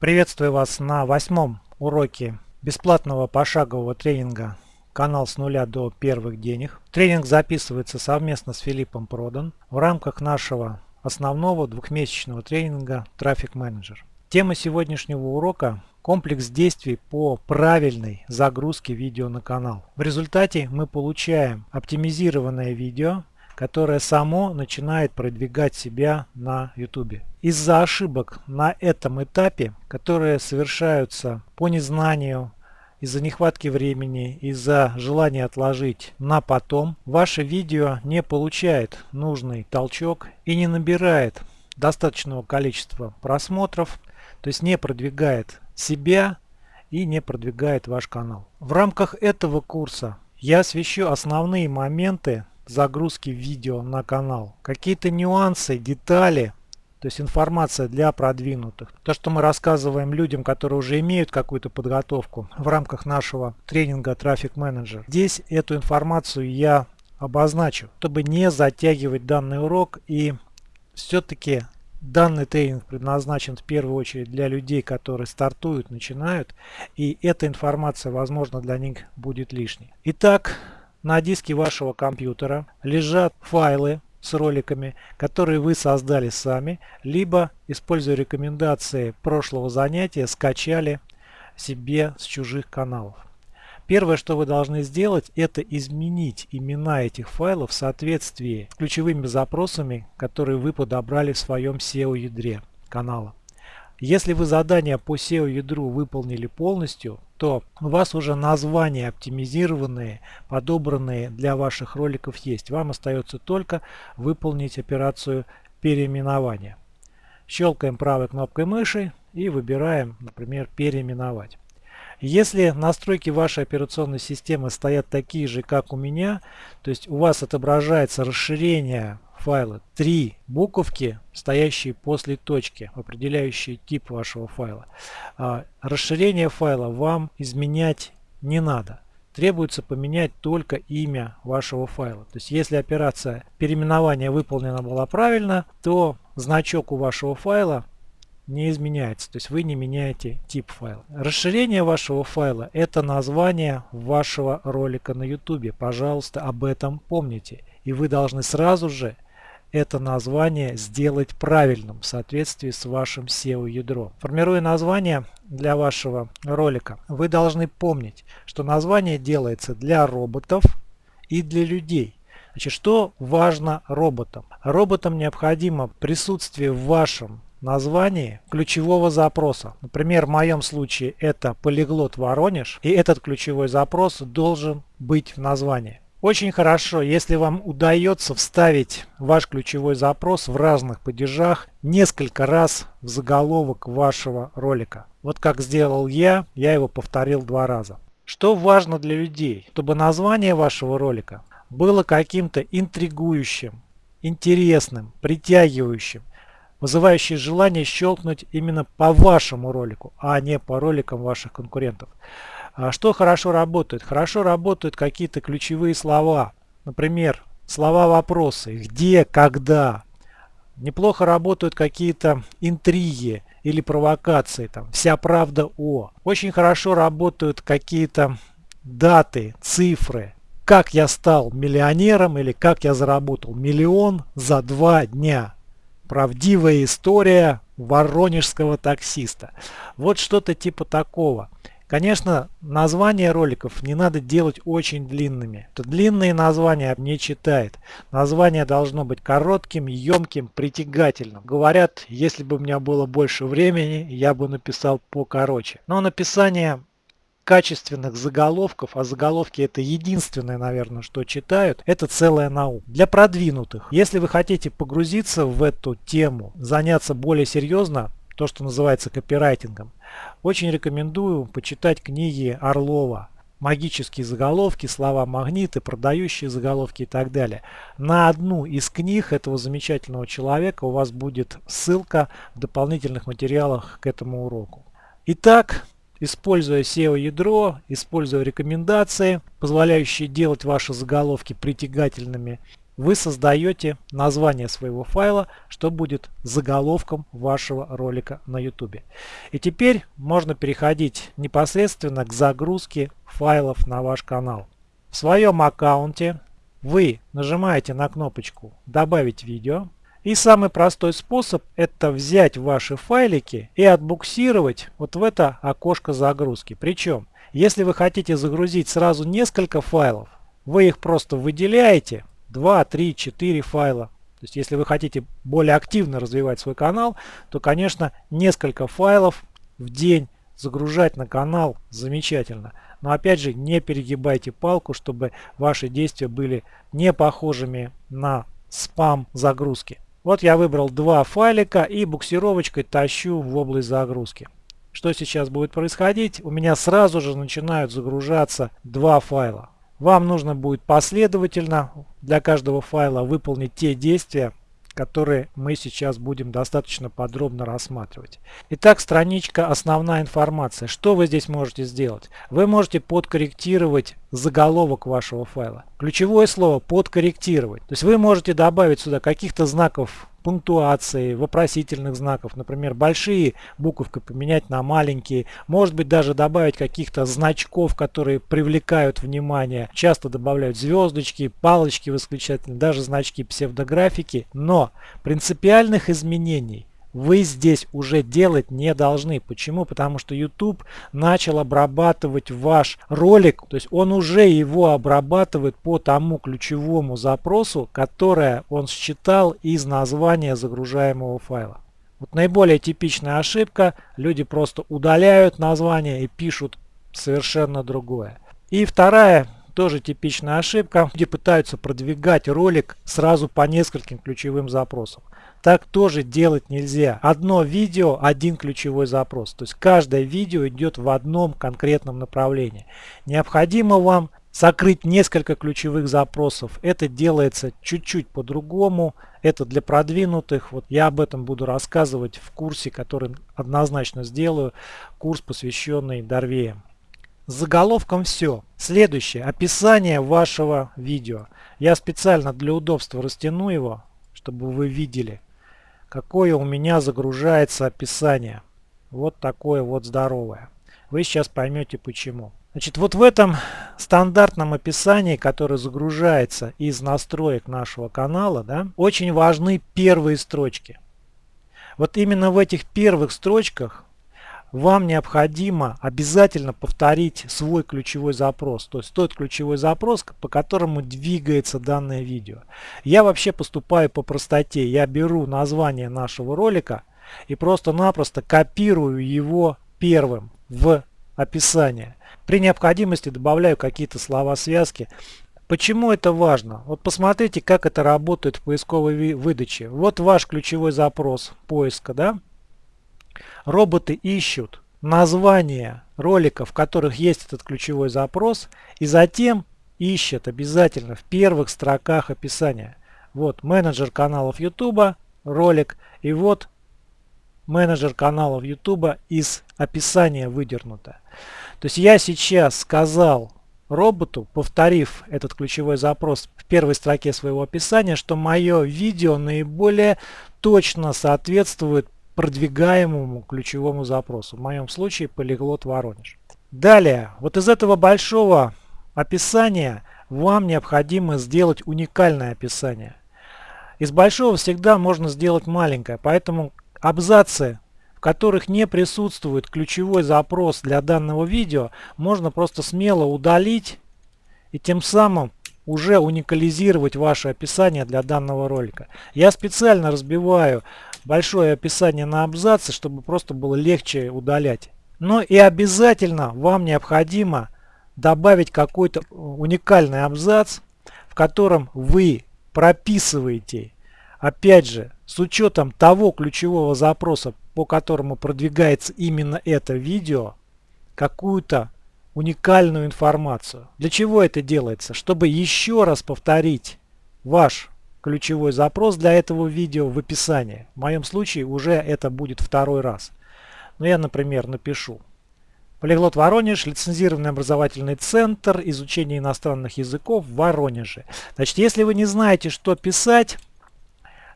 Приветствую вас на восьмом уроке бесплатного пошагового тренинга «Канал с нуля до первых денег». Тренинг записывается совместно с Филиппом Продан в рамках нашего основного двухмесячного тренинга «Трафик менеджер». Тема сегодняшнего урока – комплекс действий по правильной загрузке видео на канал. В результате мы получаем оптимизированное видео, которое само начинает продвигать себя на YouTube. Из-за ошибок на этом этапе, которые совершаются по незнанию, из-за нехватки времени, из-за желания отложить на потом, ваше видео не получает нужный толчок и не набирает достаточного количества просмотров, то есть не продвигает себя и не продвигает ваш канал. В рамках этого курса я освещу основные моменты загрузки видео на канал. Какие-то нюансы, детали, то есть информация для продвинутых. То, что мы рассказываем людям, которые уже имеют какую-то подготовку в рамках нашего тренинга Traffic Manager. Здесь эту информацию я обозначу, чтобы не затягивать данный урок и все-таки Данный тренинг предназначен в первую очередь для людей, которые стартуют, начинают, и эта информация, возможно, для них будет лишней. Итак, на диске вашего компьютера лежат файлы с роликами, которые вы создали сами, либо, используя рекомендации прошлого занятия, скачали себе с чужих каналов. Первое, что вы должны сделать, это изменить имена этих файлов в соответствии с ключевыми запросами, которые вы подобрали в своем SEO-ядре канала. Если вы задание по SEO-ядру выполнили полностью, то у вас уже названия оптимизированные, подобранные для ваших роликов есть. Вам остается только выполнить операцию переименования. Щелкаем правой кнопкой мыши и выбираем, например, переименовать. Если настройки вашей операционной системы стоят такие же, как у меня, то есть у вас отображается расширение файла три буковки, стоящие после точки, определяющие тип вашего файла. А, расширение файла вам изменять не надо. Требуется поменять только имя вашего файла. То есть если операция переименования выполнена была правильно, то значок у вашего файла не изменяется. То есть вы не меняете тип файла. Расширение вашего файла это название вашего ролика на YouTube. Пожалуйста, об этом помните. И вы должны сразу же это название сделать правильным в соответствии с вашим SEO-ядром. Формируя название для вашего ролика, вы должны помнить, что название делается для роботов и для людей. Значит, что важно роботам? Роботам необходимо присутствие в вашем названии ключевого запроса. Например, в моем случае это полиглот Воронеж, и этот ключевой запрос должен быть в названии. Очень хорошо, если вам удается вставить ваш ключевой запрос в разных падежах несколько раз в заголовок вашего ролика. Вот как сделал я, я его повторил два раза. Что важно для людей? Чтобы название вашего ролика было каким-то интригующим, интересным, притягивающим, вызывающим желание щелкнуть именно по вашему ролику, а не по роликам ваших конкурентов. А что хорошо работает? Хорошо работают какие-то ключевые слова. Например, слова-вопросы. Где, когда. Неплохо работают какие-то интриги или провокации. Там, вся правда о. Очень хорошо работают какие-то даты, цифры. Как я стал миллионером или как я заработал миллион за два дня. Правдивая история воронежского таксиста. Вот что-то типа такого. Конечно, названия роликов не надо делать очень длинными. Длинные названия не читает. Название должно быть коротким, емким, притягательным. Говорят, если бы у меня было больше времени, я бы написал покороче. Но написание качественных заголовков, а заголовки это единственное, наверное, что читают, это целая наука. Для продвинутых, если вы хотите погрузиться в эту тему, заняться более серьезно, то, что называется копирайтингом, очень рекомендую почитать книги Орлова. Магические заголовки, слова магниты, продающие заголовки и так далее. На одну из книг этого замечательного человека у вас будет ссылка в дополнительных материалах к этому уроку. Итак, используя SEO-ядро, используя рекомендации, позволяющие делать ваши заголовки притягательными вы создаете название своего файла, что будет заголовком вашего ролика на YouTube. И теперь можно переходить непосредственно к загрузке файлов на ваш канал. В своем аккаунте вы нажимаете на кнопочку «Добавить видео». И самый простой способ это взять ваши файлики и отбуксировать вот в это окошко загрузки. Причем, если вы хотите загрузить сразу несколько файлов, вы их просто выделяете 2, 3, 4 файла. То есть если вы хотите более активно развивать свой канал, то конечно несколько файлов в день загружать на канал замечательно. Но опять же не перегибайте палку, чтобы ваши действия были не похожими на спам загрузки. Вот я выбрал два файлика и буксировочкой тащу в область загрузки. Что сейчас будет происходить? У меня сразу же начинают загружаться два файла. Вам нужно будет последовательно для каждого файла выполнить те действия, которые мы сейчас будем достаточно подробно рассматривать. Итак, страничка «Основная информация». Что вы здесь можете сделать? Вы можете подкорректировать заголовок вашего файла. Ключевое слово «подкорректировать». То есть вы можете добавить сюда каких-то знаков пунктуации, вопросительных знаков. Например, большие буковки поменять на маленькие. Может быть даже добавить каких-то значков, которые привлекают внимание. Часто добавляют звездочки, палочки восклицательные, даже значки псевдографики. Но принципиальных изменений вы здесь уже делать не должны. Почему? Потому что YouTube начал обрабатывать ваш ролик, то есть он уже его обрабатывает по тому ключевому запросу, которое он считал из названия загружаемого файла. Вот наиболее типичная ошибка, люди просто удаляют название и пишут совершенно другое. И вторая тоже типичная ошибка, где пытаются продвигать ролик сразу по нескольким ключевым запросам. Так тоже делать нельзя. Одно видео, один ключевой запрос. То есть каждое видео идет в одном конкретном направлении. Необходимо вам закрыть несколько ключевых запросов. Это делается чуть-чуть по-другому. Это для продвинутых. Вот я об этом буду рассказывать в курсе, который однозначно сделаю. Курс, посвященный Дорвеям. Заголовком все. Следующее. Описание вашего видео. Я специально для удобства растяну его, чтобы вы видели какое у меня загружается описание. Вот такое вот здоровое. Вы сейчас поймете почему. Значит, вот в этом стандартном описании, которое загружается из настроек нашего канала, да, очень важны первые строчки. Вот именно в этих первых строчках вам необходимо обязательно повторить свой ключевой запрос, то есть тот ключевой запрос, по которому двигается данное видео. Я вообще поступаю по простоте, я беру название нашего ролика и просто-напросто копирую его первым в описание. При необходимости добавляю какие-то слова-связки. Почему это важно? Вот посмотрите, как это работает в поисковой выдаче. Вот ваш ключевой запрос поиска, да? Роботы ищут названия роликов, в которых есть этот ключевой запрос, и затем ищут обязательно в первых строках описания. Вот менеджер каналов YouTube, ролик, и вот менеджер каналов YouTube из описания выдернуто. То есть я сейчас сказал роботу, повторив этот ключевой запрос в первой строке своего описания, что мое видео наиболее точно соответствует продвигаемому ключевому запросу. В моем случае полиглот Воронеж. Далее, вот из этого большого описания вам необходимо сделать уникальное описание. Из большого всегда можно сделать маленькое, поэтому абзацы, в которых не присутствует ключевой запрос для данного видео, можно просто смело удалить и тем самым уже уникализировать ваше описание для данного ролика. Я специально разбиваю большое описание на абзацы, чтобы просто было легче удалять. Но и обязательно вам необходимо добавить какой-то уникальный абзац, в котором вы прописываете, опять же, с учетом того ключевого запроса, по которому продвигается именно это видео, какую-то уникальную информацию. Для чего это делается? Чтобы еще раз повторить ваш ключевой запрос для этого видео в описании. В моем случае уже это будет второй раз. Но я, например, напишу Полиглот Воронеж, лицензированный образовательный центр изучения иностранных языков в Воронеже. Значит, если вы не знаете, что писать,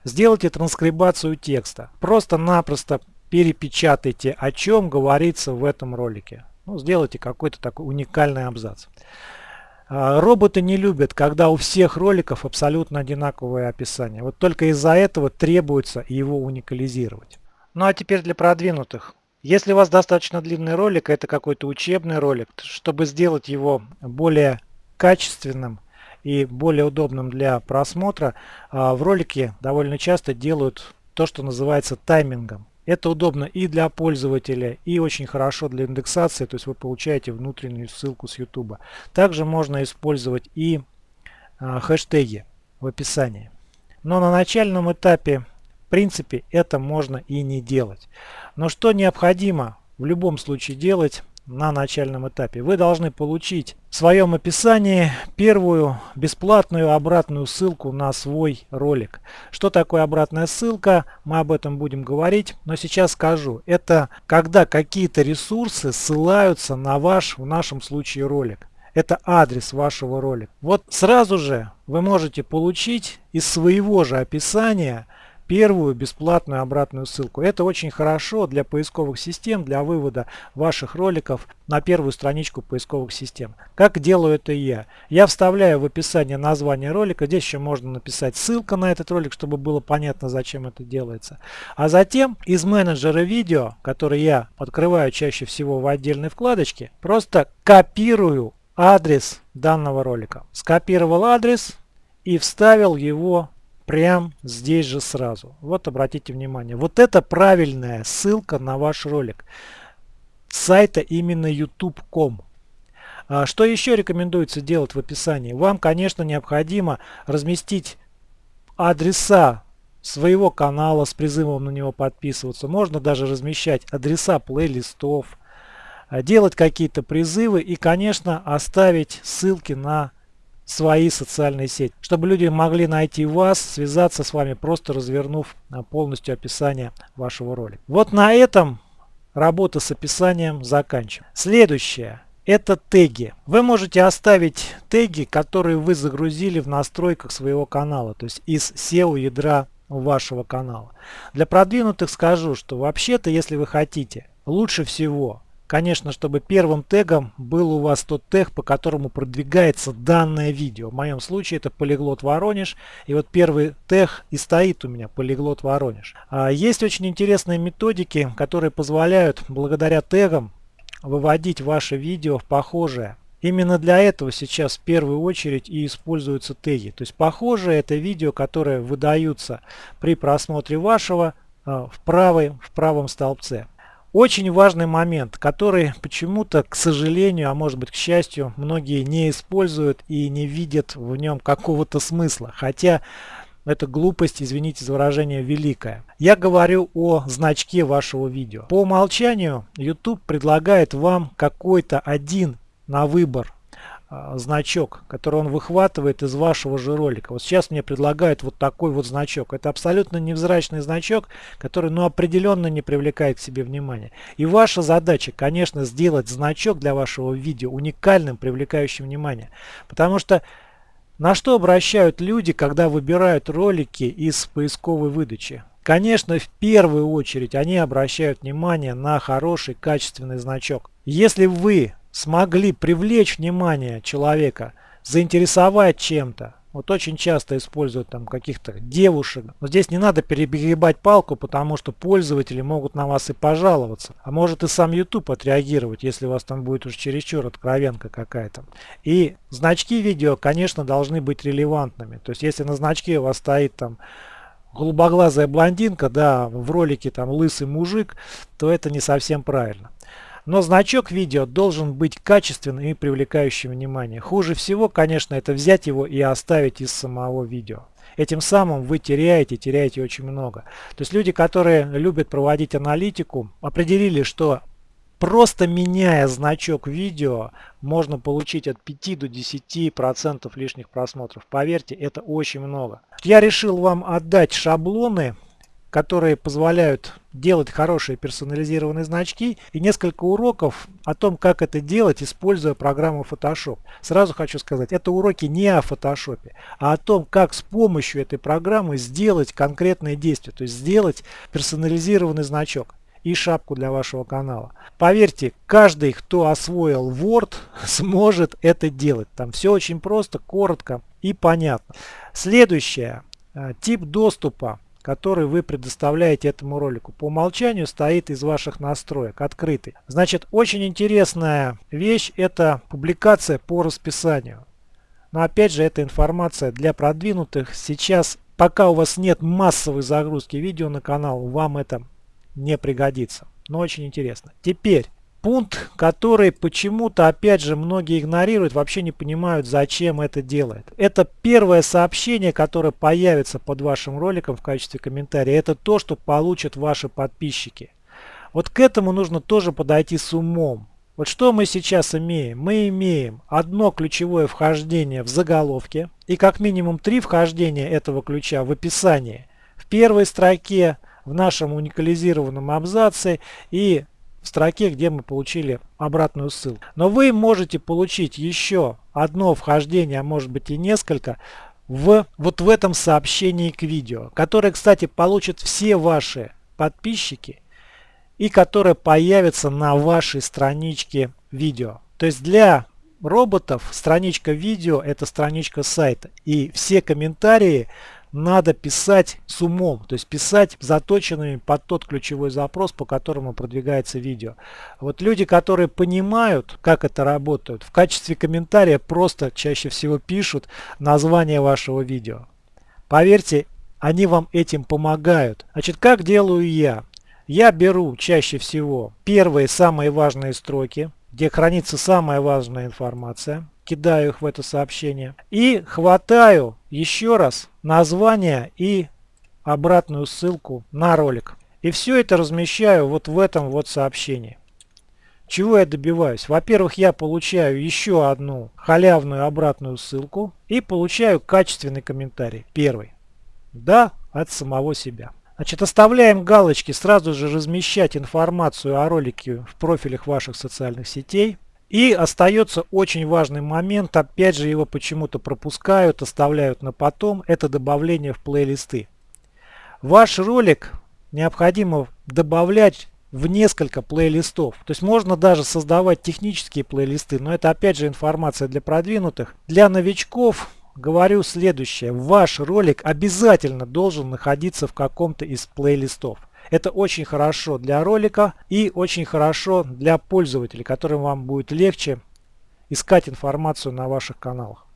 сделайте транскрибацию текста. Просто-напросто перепечатайте, о чем говорится в этом ролике. Ну, сделайте какой-то такой уникальный абзац. А, роботы не любят, когда у всех роликов абсолютно одинаковое описание. Вот только из-за этого требуется его уникализировать. Ну а теперь для продвинутых. Если у вас достаточно длинный ролик, это какой-то учебный ролик, чтобы сделать его более качественным и более удобным для просмотра, а, в ролике довольно часто делают то, что называется таймингом. Это удобно и для пользователя, и очень хорошо для индексации, то есть вы получаете внутреннюю ссылку с YouTube. Также можно использовать и а, хэштеги в описании. Но на начальном этапе, в принципе, это можно и не делать. Но что необходимо в любом случае делать, на начальном этапе. Вы должны получить в своем описании первую бесплатную обратную ссылку на свой ролик. Что такое обратная ссылка? Мы об этом будем говорить, но сейчас скажу. Это когда какие-то ресурсы ссылаются на ваш, в нашем случае, ролик. Это адрес вашего ролика. Вот сразу же вы можете получить из своего же описания первую бесплатную обратную ссылку. Это очень хорошо для поисковых систем, для вывода ваших роликов на первую страничку поисковых систем. Как делаю это я? Я вставляю в описание название ролика. Здесь еще можно написать ссылка на этот ролик, чтобы было понятно, зачем это делается. А затем из менеджера видео, который я открываю чаще всего в отдельной вкладочке, просто копирую адрес данного ролика. Скопировал адрес и вставил его прям здесь же сразу. Вот обратите внимание. Вот это правильная ссылка на ваш ролик. Сайта именно youtube.com. А что еще рекомендуется делать в описании? Вам, конечно, необходимо разместить адреса своего канала с призывом на него подписываться. Можно даже размещать адреса плейлистов, а делать какие-то призывы и, конечно, оставить ссылки на свои социальные сети, чтобы люди могли найти вас, связаться с вами, просто развернув а, полностью описание вашего ролика. Вот на этом работа с описанием заканчиваем. Следующее. Это теги. Вы можете оставить теги, которые вы загрузили в настройках своего канала, то есть из SEO ядра вашего канала. Для продвинутых скажу, что вообще-то, если вы хотите, лучше всего Конечно, чтобы первым тегом был у вас тот тег, по которому продвигается данное видео. В моем случае это полиглот Воронеж. И вот первый тег и стоит у меня полиглот Воронеж. А есть очень интересные методики, которые позволяют благодаря тегам выводить ваше видео в похожее. Именно для этого сейчас в первую очередь и используются теги. То есть похожие это видео, которые выдаются при просмотре вашего а, в, правой, в правом столбце. Очень важный момент, который почему-то, к сожалению, а может быть к счастью, многие не используют и не видят в нем какого-то смысла. Хотя это глупость, извините за выражение, великая. Я говорю о значке вашего видео. По умолчанию YouTube предлагает вам какой-то один на выбор значок, который он выхватывает из вашего же ролика. Вот сейчас мне предлагают вот такой вот значок. Это абсолютно невзрачный значок, который ну, определенно не привлекает к себе внимания. И ваша задача, конечно, сделать значок для вашего видео уникальным, привлекающим внимание. Потому что на что обращают люди, когда выбирают ролики из поисковой выдачи? Конечно, в первую очередь они обращают внимание на хороший качественный значок. Если вы смогли привлечь внимание человека, заинтересовать чем-то. Вот очень часто используют там каких-то девушек. Но здесь не надо перегибать палку, потому что пользователи могут на вас и пожаловаться. А может и сам YouTube отреагировать, если у вас там будет уж чересчур откровенка какая-то. И значки видео, конечно, должны быть релевантными. То есть если на значке у вас стоит там голубоглазая блондинка, да, в ролике там лысый мужик, то это не совсем правильно. Но значок видео должен быть качественным и привлекающим внимание. Хуже всего, конечно, это взять его и оставить из самого видео. Этим самым вы теряете, теряете очень много. То есть люди, которые любят проводить аналитику, определили, что Просто меняя значок видео, можно получить от 5 до 10% лишних просмотров. Поверьте, это очень много. Я решил вам отдать шаблоны которые позволяют делать хорошие персонализированные значки и несколько уроков о том, как это делать, используя программу Photoshop. Сразу хочу сказать, это уроки не о Photoshop, а о том, как с помощью этой программы сделать конкретные действия, то есть сделать персонализированный значок и шапку для вашего канала. Поверьте, каждый, кто освоил Word, сможет это делать. Там все очень просто, коротко и понятно. Следующее. Э, тип доступа который вы предоставляете этому ролику. По умолчанию стоит из ваших настроек, открытый. Значит, очень интересная вещь это публикация по расписанию. Но опять же, эта информация для продвинутых. Сейчас, пока у вас нет массовой загрузки видео на канал, вам это не пригодится. Но очень интересно. Теперь, пункт, который почему-то, опять же, многие игнорируют, вообще не понимают, зачем это делает. Это первое сообщение, которое появится под вашим роликом в качестве комментария. Это то, что получат ваши подписчики. Вот к этому нужно тоже подойти с умом. Вот что мы сейчас имеем? Мы имеем одно ключевое вхождение в заголовке и как минимум три вхождения этого ключа в описании. В первой строке, в нашем уникализированном абзаце и в строке, где мы получили обратную ссылку. Но вы можете получить еще одно вхождение, а может быть и несколько, в, вот в этом сообщении к видео, которое, кстати, получат все ваши подписчики и которое появится на вашей страничке видео. То есть для роботов страничка видео это страничка сайта и все комментарии надо писать с умом, то есть писать заточенными под тот ключевой запрос, по которому продвигается видео. Вот люди, которые понимают, как это работает, в качестве комментария просто чаще всего пишут название вашего видео. Поверьте, они вам этим помогают. Значит, как делаю я? Я беру чаще всего первые самые важные строки, где хранится самая важная информация кидаю их в это сообщение. И хватаю еще раз название и обратную ссылку на ролик. И все это размещаю вот в этом вот сообщении. Чего я добиваюсь? Во-первых, я получаю еще одну халявную обратную ссылку и получаю качественный комментарий. Первый. Да, от самого себя. Значит, оставляем галочки сразу же размещать информацию о ролике в профилях ваших социальных сетей. И остается очень важный момент, опять же его почему-то пропускают, оставляют на потом, это добавление в плейлисты. Ваш ролик необходимо добавлять в несколько плейлистов. То есть можно даже создавать технические плейлисты, но это опять же информация для продвинутых. Для новичков говорю следующее. Ваш ролик обязательно должен находиться в каком-то из плейлистов. Это очень хорошо для ролика и очень хорошо для пользователей, которым вам будет легче искать информацию на ваших каналах.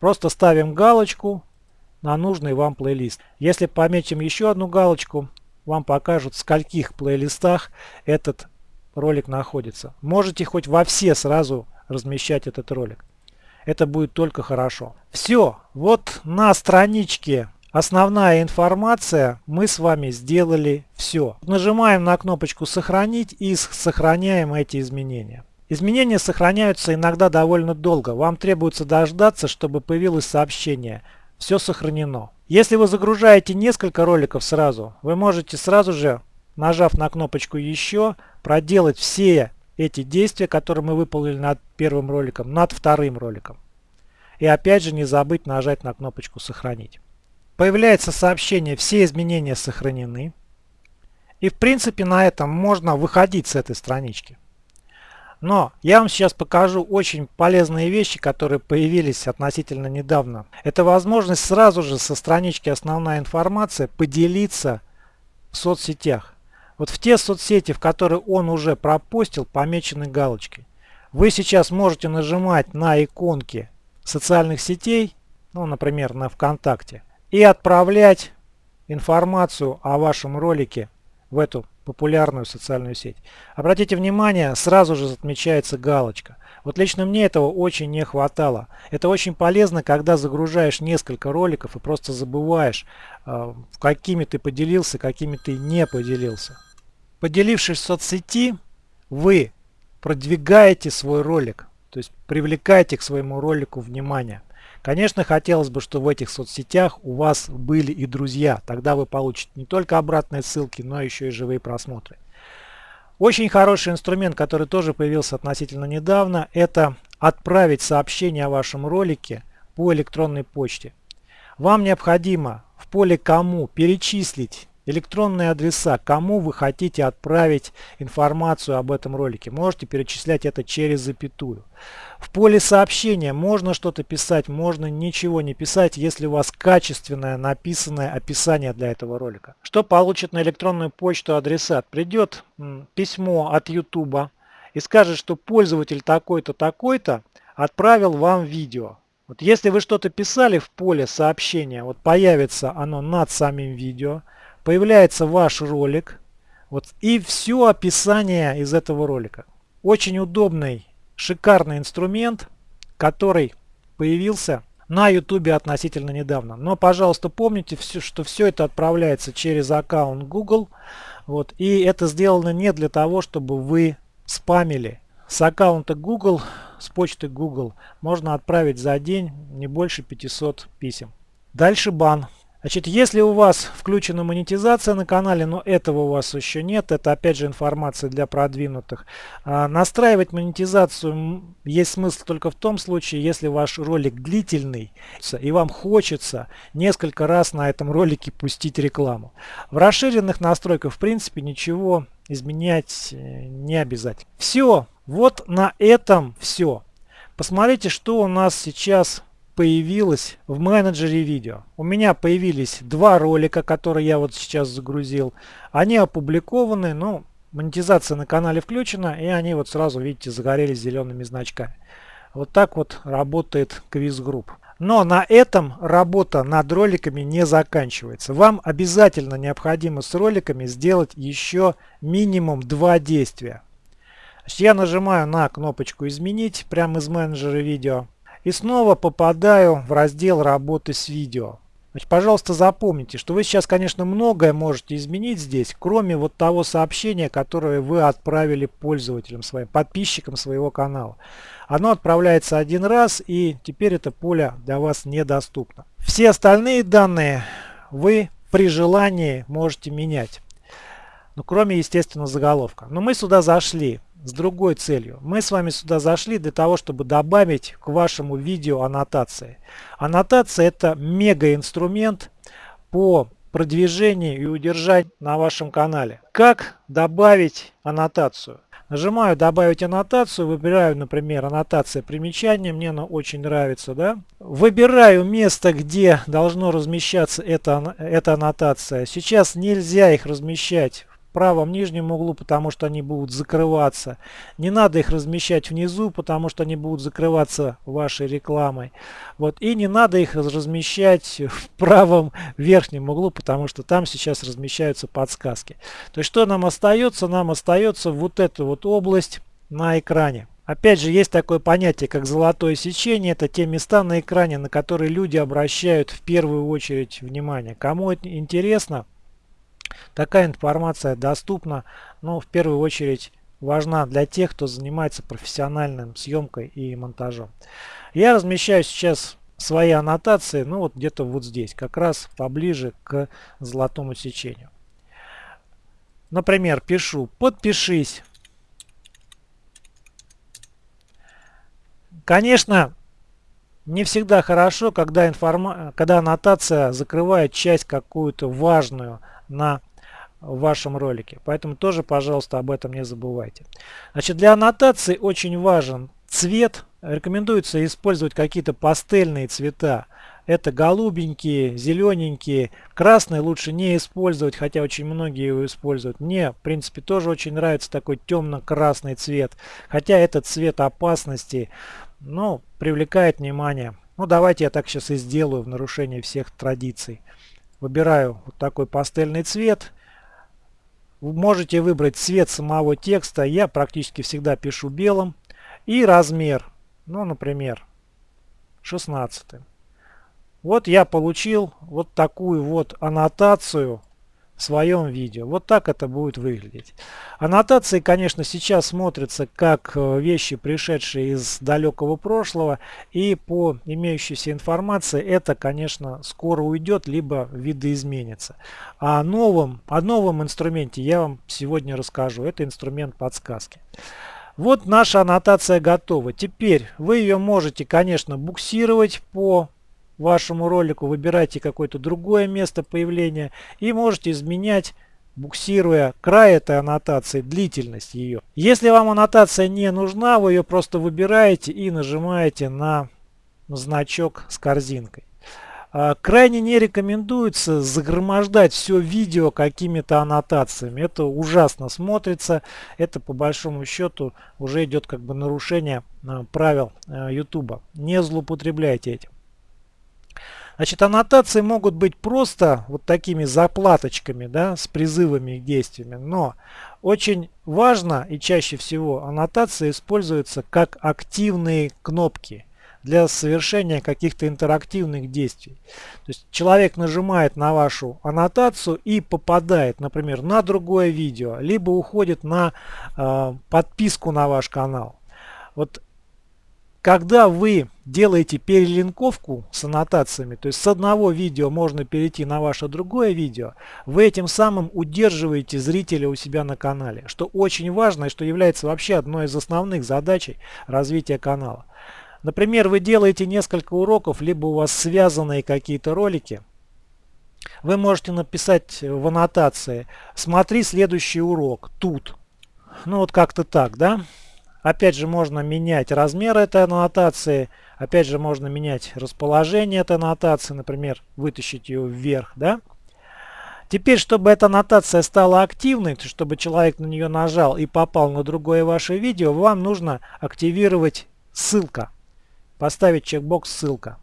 Просто ставим галочку на нужный вам плейлист. Если пометим еще одну галочку, вам покажут в скольких плейлистах этот ролик находится. Можете хоть во все сразу размещать этот ролик. Это будет только хорошо. Все, вот на страничке Основная информация, мы с вами сделали все. Нажимаем на кнопочку «Сохранить» и сохраняем эти изменения. Изменения сохраняются иногда довольно долго. Вам требуется дождаться, чтобы появилось сообщение «Все сохранено». Если вы загружаете несколько роликов сразу, вы можете сразу же, нажав на кнопочку «Еще», проделать все эти действия, которые мы выполнили над первым роликом, над вторым роликом. И опять же не забыть нажать на кнопочку «Сохранить». Появляется сообщение «Все изменения сохранены». И в принципе на этом можно выходить с этой странички. Но я вам сейчас покажу очень полезные вещи, которые появились относительно недавно. Это возможность сразу же со странички «Основная информация» поделиться в соцсетях. Вот в те соцсети, в которые он уже пропустил, помечены галочкой. Вы сейчас можете нажимать на иконки социальных сетей, ну, например, на ВКонтакте, и отправлять информацию о вашем ролике в эту популярную социальную сеть. Обратите внимание, сразу же отмечается галочка. Вот лично мне этого очень не хватало. Это очень полезно, когда загружаешь несколько роликов и просто забываешь, э, какими ты поделился, какими ты не поделился. Поделившись в соцсети, вы продвигаете свой ролик, то есть привлекаете к своему ролику внимание. Конечно, хотелось бы, чтобы в этих соцсетях у вас были и друзья. Тогда вы получите не только обратные ссылки, но еще и живые просмотры. Очень хороший инструмент, который тоже появился относительно недавно, это отправить сообщение о вашем ролике по электронной почте. Вам необходимо в поле «Кому» перечислить электронные адреса, кому вы хотите отправить информацию об этом ролике. Можете перечислять это через запятую. В поле сообщения можно что-то писать, можно ничего не писать, если у вас качественное написанное описание для этого ролика. Что получит на электронную почту адресат? Придет письмо от YouTube и скажет, что пользователь такой-то, такой-то отправил вам видео. Вот если вы что-то писали в поле сообщения, вот появится оно над самим видео – появляется ваш ролик вот, и все описание из этого ролика. Очень удобный, шикарный инструмент, который появился на YouTube относительно недавно. Но, пожалуйста, помните, все, что все это отправляется через аккаунт Google. Вот, и это сделано не для того, чтобы вы спамили. С аккаунта Google, с почты Google можно отправить за день не больше 500 писем. Дальше бан. Значит, если у вас включена монетизация на канале, но этого у вас еще нет, это опять же информация для продвинутых. А, настраивать монетизацию есть смысл только в том случае, если ваш ролик длительный и вам хочется несколько раз на этом ролике пустить рекламу. В расширенных настройках в принципе ничего изменять э, не обязательно. Все, вот на этом все. Посмотрите, что у нас сейчас появилось в менеджере видео. У меня появились два ролика, которые я вот сейчас загрузил. Они опубликованы, но монетизация на канале включена, и они вот сразу, видите, загорелись зелеными значками. Вот так вот работает квиз-групп. Но на этом работа над роликами не заканчивается. Вам обязательно необходимо с роликами сделать еще минимум два действия. Я нажимаю на кнопочку «Изменить» прямо из менеджера видео. И снова попадаю в раздел работы с видео. Значит, пожалуйста, запомните, что вы сейчас, конечно, многое можете изменить здесь, кроме вот того сообщения, которое вы отправили пользователям своим, подписчикам своего канала. Оно отправляется один раз, и теперь это поле для вас недоступно. Все остальные данные вы при желании можете менять. Ну, кроме, естественно, заголовка. Но мы сюда зашли с другой целью. Мы с вами сюда зашли для того, чтобы добавить к вашему видео аннотации. Аннотация это мега инструмент по продвижению и удержанию на вашем канале. Как добавить аннотацию? Нажимаю добавить аннотацию, выбираю, например, аннотация примечания, мне она очень нравится, да. Выбираю место, где должно размещаться эта, эта аннотация. Сейчас нельзя их размещать правом нижнем углу, потому что они будут закрываться. Не надо их размещать внизу, потому что они будут закрываться вашей рекламой. Вот. И не надо их размещать в правом верхнем углу, потому что там сейчас размещаются подсказки. То есть что нам остается? Нам остается вот эту вот область на экране. Опять же, есть такое понятие, как золотое сечение. Это те места на экране, на которые люди обращают в первую очередь внимание. Кому это интересно, Такая информация доступна, но в первую очередь важна для тех, кто занимается профессиональным съемкой и монтажом. Я размещаю сейчас свои аннотации, ну вот где-то вот здесь, как раз поближе к золотому сечению. Например, пишу «Подпишись». Конечно, не всегда хорошо, когда, информа... когда аннотация закрывает часть какую-то важную на вашем ролике. Поэтому тоже, пожалуйста, об этом не забывайте. Значит, для аннотации очень важен цвет. Рекомендуется использовать какие-то пастельные цвета. Это голубенькие, зелененькие. Красный лучше не использовать, хотя очень многие его используют. Мне, в принципе, тоже очень нравится такой темно-красный цвет. Хотя этот цвет опасности, но привлекает внимание. Ну, давайте я так сейчас и сделаю в нарушении всех традиций. Выбираю вот такой пастельный цвет. Вы можете выбрать цвет самого текста. Я практически всегда пишу белым. И размер. Ну, например, 16. Вот я получил вот такую вот аннотацию своем видео. Вот так это будет выглядеть. Аннотации, конечно, сейчас смотрятся как э, вещи, пришедшие из далекого прошлого. И по имеющейся информации это, конечно, скоро уйдет, либо видоизменится. О новом, о новом инструменте я вам сегодня расскажу. Это инструмент подсказки. Вот наша аннотация готова. Теперь вы ее можете, конечно, буксировать по вашему ролику, выбирайте какое-то другое место появления и можете изменять буксируя край этой аннотации, длительность ее. Если вам аннотация не нужна, вы ее просто выбираете и нажимаете на значок с корзинкой. А, крайне не рекомендуется загромождать все видео какими-то аннотациями. Это ужасно смотрится. Это по большому счету уже идет как бы нарушение а, правил YouTube. А, не злоупотребляйте этим. Значит, аннотации могут быть просто вот такими заплаточками, да, с призывами к действиями, но очень важно и чаще всего аннотации используются как активные кнопки для совершения каких-то интерактивных действий. То есть человек нажимает на вашу аннотацию и попадает, например, на другое видео, либо уходит на э, подписку на ваш канал. Вот когда вы делаете перелинковку с аннотациями, то есть с одного видео можно перейти на ваше другое видео, вы этим самым удерживаете зрителя у себя на канале, что очень важно и что является вообще одной из основных задач развития канала. Например, вы делаете несколько уроков, либо у вас связанные какие-то ролики, вы можете написать в аннотации «Смотри следующий урок тут». Ну вот как-то так, да? Опять же можно менять размер этой аннотации. Опять же можно менять расположение этой аннотации. Например, вытащить ее вверх. Да? Теперь, чтобы эта аннотация стала активной, чтобы человек на нее нажал и попал на другое ваше видео, вам нужно активировать ссылка. Поставить чекбокс ссылка.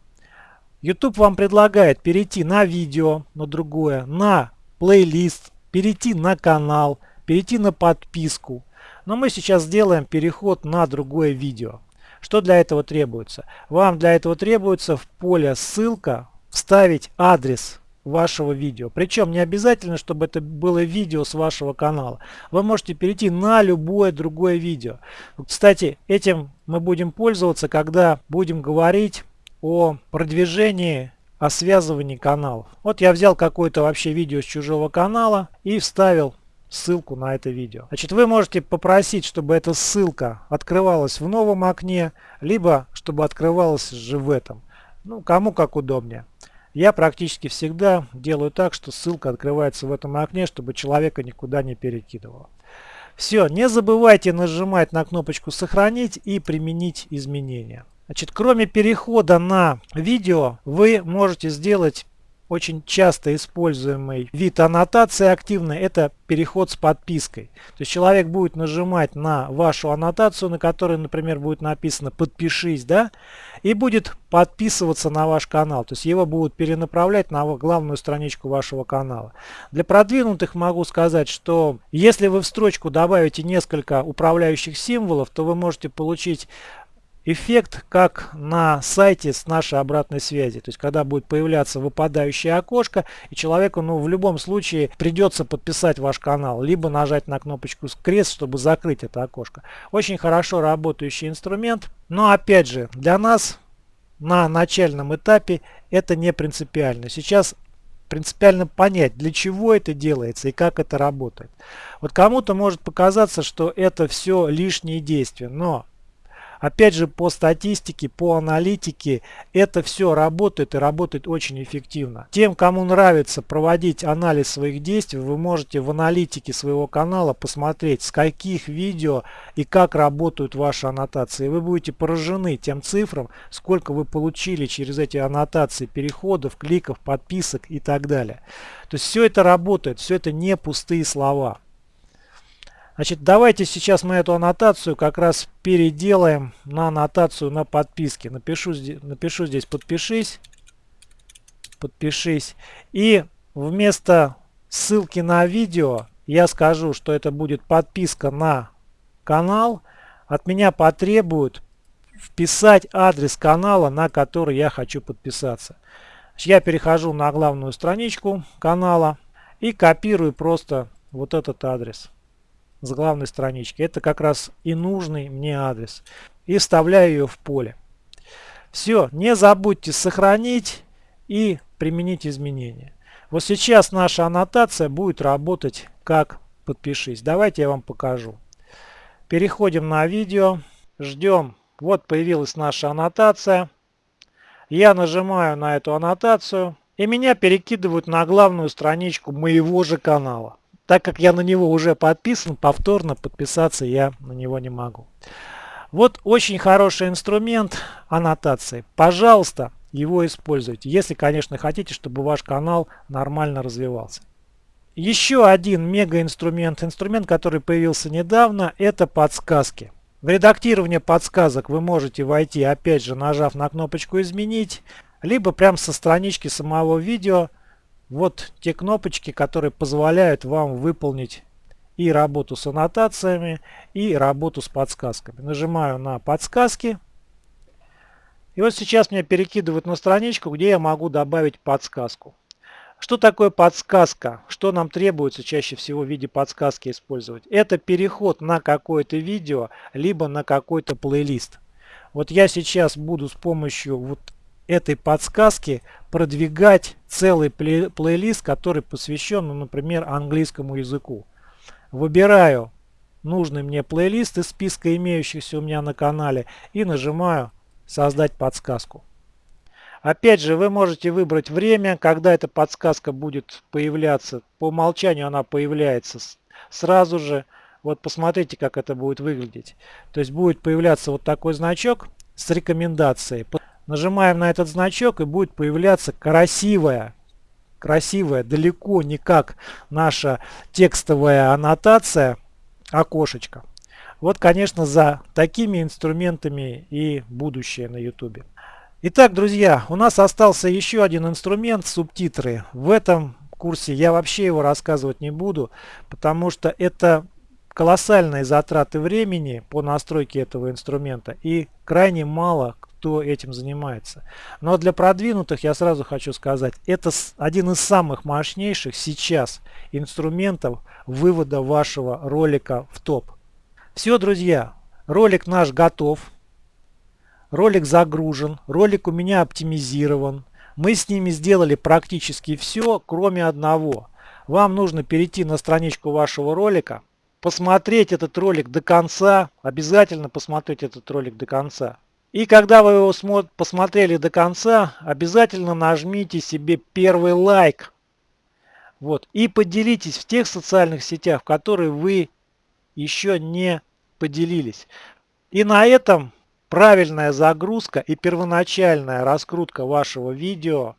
YouTube вам предлагает перейти на видео, на другое, на плейлист, перейти на канал, перейти на подписку. Но мы сейчас сделаем переход на другое видео. Что для этого требуется? Вам для этого требуется в поле ссылка вставить адрес вашего видео. Причем не обязательно, чтобы это было видео с вашего канала. Вы можете перейти на любое другое видео. Кстати, этим мы будем пользоваться, когда будем говорить о продвижении о связывании каналов. Вот я взял какое-то вообще видео с чужого канала и вставил ссылку на это видео. Значит, вы можете попросить, чтобы эта ссылка открывалась в новом окне, либо чтобы открывалась же в этом. Ну, кому как удобнее. Я практически всегда делаю так, что ссылка открывается в этом окне, чтобы человека никуда не перекидывало. Все, не забывайте нажимать на кнопочку «Сохранить» и применить изменения. Значит, кроме перехода на видео, вы можете сделать очень часто используемый вид аннотации активной это переход с подпиской. То есть человек будет нажимать на вашу аннотацию, на которой, например, будет написано «подпишись», да, и будет подписываться на ваш канал. То есть его будут перенаправлять на главную страничку вашего канала. Для продвинутых могу сказать, что если вы в строчку добавите несколько управляющих символов, то вы можете получить эффект как на сайте с нашей обратной связи. То есть когда будет появляться выпадающее окошко и человеку ну, в любом случае придется подписать ваш канал. Либо нажать на кнопочку крест, чтобы закрыть это окошко. Очень хорошо работающий инструмент. Но опять же для нас на начальном этапе это не принципиально. Сейчас принципиально понять, для чего это делается и как это работает. Вот кому-то может показаться, что это все лишние действия, но Опять же, по статистике, по аналитике, это все работает и работает очень эффективно. Тем, кому нравится проводить анализ своих действий, вы можете в аналитике своего канала посмотреть, с каких видео и как работают ваши аннотации. Вы будете поражены тем цифрам, сколько вы получили через эти аннотации переходов, кликов, подписок и так далее. То есть все это работает, все это не пустые слова. Значит, давайте сейчас мы эту аннотацию как раз переделаем на аннотацию на подписке. Напишу, напишу здесь «подпишись», «подпишись». И вместо ссылки на видео я скажу, что это будет подписка на канал. От меня потребуют вписать адрес канала, на который я хочу подписаться. Я перехожу на главную страничку канала. и копирую просто вот этот адрес с главной странички. Это как раз и нужный мне адрес. И вставляю ее в поле. Все, не забудьте сохранить и применить изменения. Вот сейчас наша аннотация будет работать как подпишись. Давайте я вам покажу. Переходим на видео, ждем. Вот появилась наша аннотация. Я нажимаю на эту аннотацию и меня перекидывают на главную страничку моего же канала. Так как я на него уже подписан, повторно подписаться я на него не могу. Вот очень хороший инструмент аннотации. Пожалуйста, его используйте, если, конечно, хотите, чтобы ваш канал нормально развивался. Еще один мега инструмент, инструмент, который появился недавно, это подсказки. В редактирование подсказок вы можете войти, опять же, нажав на кнопочку «Изменить», либо прямо со странички самого видео. Вот те кнопочки, которые позволяют вам выполнить и работу с аннотациями, и работу с подсказками. Нажимаю на подсказки. И вот сейчас меня перекидывают на страничку, где я могу добавить подсказку. Что такое подсказка? Что нам требуется чаще всего в виде подсказки использовать? Это переход на какое-то видео, либо на какой-то плейлист. Вот я сейчас буду с помощью вот этой подсказки продвигать целый плей плейлист, который посвящен, ну, например, английскому языку. Выбираю нужный мне плейлист из списка имеющихся у меня на канале и нажимаю «Создать подсказку». Опять же, вы можете выбрать время, когда эта подсказка будет появляться. По умолчанию она появляется сразу же. Вот посмотрите, как это будет выглядеть. То есть будет появляться вот такой значок с рекомендацией. Нажимаем на этот значок и будет появляться красивая, красивая, далеко не как наша текстовая аннотация, окошечко. Вот, конечно, за такими инструментами и будущее на YouTube. Итак, друзья, у нас остался еще один инструмент, субтитры. В этом курсе я вообще его рассказывать не буду, потому что это колоссальные затраты времени по настройке этого инструмента и крайне мало кто этим занимается. Но для продвинутых я сразу хочу сказать, это один из самых мощнейших сейчас инструментов вывода вашего ролика в топ. Все, друзья, ролик наш готов. Ролик загружен, ролик у меня оптимизирован. Мы с ними сделали практически все, кроме одного. Вам нужно перейти на страничку вашего ролика, посмотреть этот ролик до конца, обязательно посмотреть этот ролик до конца. И когда вы его посмотрели до конца, обязательно нажмите себе первый лайк. Вот. И поделитесь в тех социальных сетях, в которые вы еще не поделились. И на этом правильная загрузка и первоначальная раскрутка вашего видео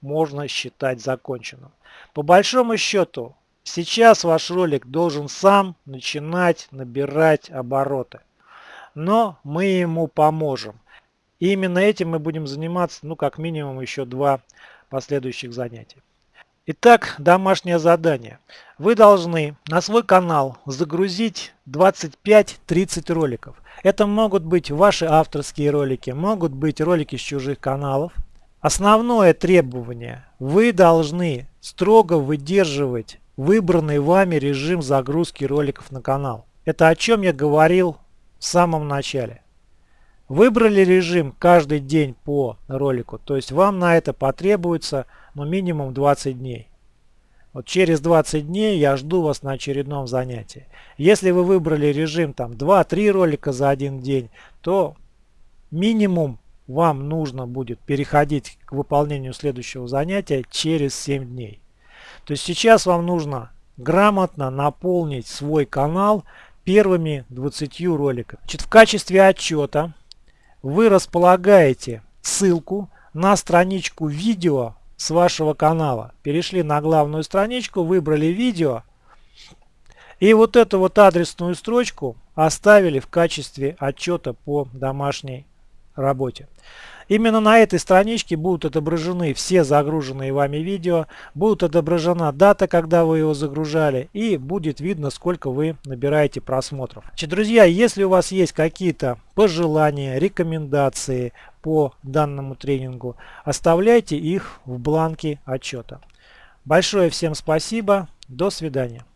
можно считать законченным. По большому счету, сейчас ваш ролик должен сам начинать набирать обороты. Но мы ему поможем. И именно этим мы будем заниматься, ну, как минимум, еще два последующих занятия. Итак, домашнее задание. Вы должны на свой канал загрузить 25-30 роликов. Это могут быть ваши авторские ролики, могут быть ролики с чужих каналов. Основное требование. Вы должны строго выдерживать выбранный вами режим загрузки роликов на канал. Это о чем я говорил в самом начале. Выбрали режим каждый день по ролику, то есть вам на это потребуется ну, минимум 20 дней. Вот через 20 дней я жду вас на очередном занятии. Если вы выбрали режим там 2-3 ролика за один день, то минимум вам нужно будет переходить к выполнению следующего занятия через 7 дней. То есть сейчас вам нужно грамотно наполнить свой канал первыми 20 роликами. Значит, в качестве отчета вы располагаете ссылку на страничку видео с вашего канала. Перешли на главную страничку, выбрали видео. И вот эту вот адресную строчку оставили в качестве отчета по домашней работе. Именно на этой страничке будут отображены все загруженные вами видео, будут отображена дата, когда вы его загружали и будет видно, сколько вы набираете просмотров. Значит, друзья, если у вас есть какие-то пожелания, рекомендации по данному тренингу, оставляйте их в бланке отчета. Большое всем спасибо. До свидания.